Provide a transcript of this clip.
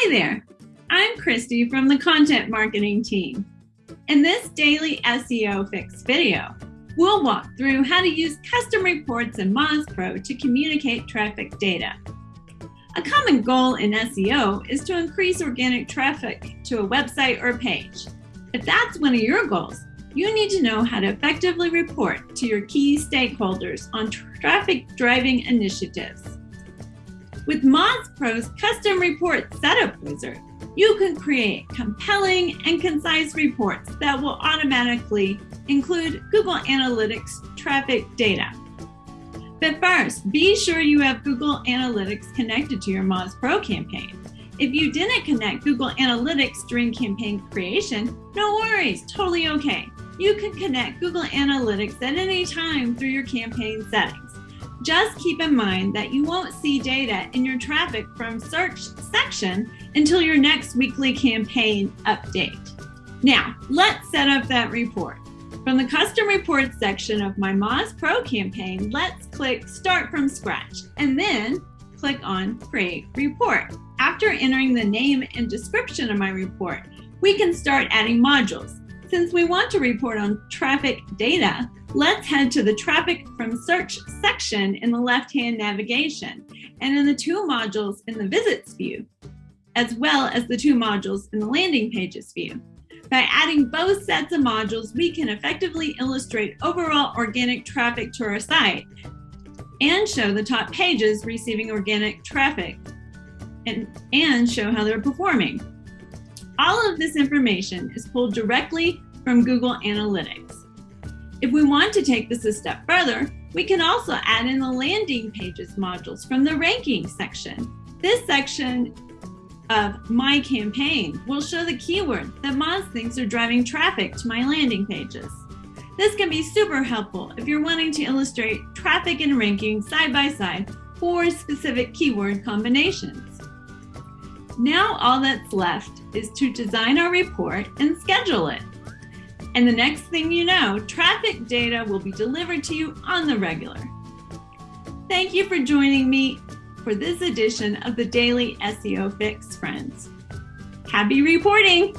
Hi there, I'm Christy from the content marketing team. In this daily SEO fix video, we'll walk through how to use custom reports in Moz Pro to communicate traffic data. A common goal in SEO is to increase organic traffic to a website or page. If that's one of your goals, you need to know how to effectively report to your key stakeholders on traffic driving initiatives. With Moz Pro's custom report setup wizard, you can create compelling and concise reports that will automatically include Google Analytics traffic data. But first, be sure you have Google Analytics connected to your Moz Pro campaign. If you didn't connect Google Analytics during campaign creation, no worries, totally okay. You can connect Google Analytics at any time through your campaign settings. Just keep in mind that you won't see data in your traffic from search section until your next weekly campaign update. Now, let's set up that report. From the custom reports section of my Moz Pro campaign, let's click start from scratch and then click on create report. After entering the name and description of my report, we can start adding modules. Since we want to report on traffic data, let's head to the traffic from search section in the left-hand navigation and in the two modules in the visits view, as well as the two modules in the landing pages view. By adding both sets of modules, we can effectively illustrate overall organic traffic to our site and show the top pages receiving organic traffic and, and show how they're performing. All of this information is pulled directly from Google Analytics. If we want to take this a step further, we can also add in the landing pages modules from the ranking section. This section of my campaign will show the keywords that Moz thinks are driving traffic to my landing pages. This can be super helpful if you're wanting to illustrate traffic and ranking side by side for specific keyword combinations. Now all that's left is to design our report and schedule it. And the next thing you know, traffic data will be delivered to you on the regular. Thank you for joining me for this edition of the Daily SEO Fix, friends. Happy reporting!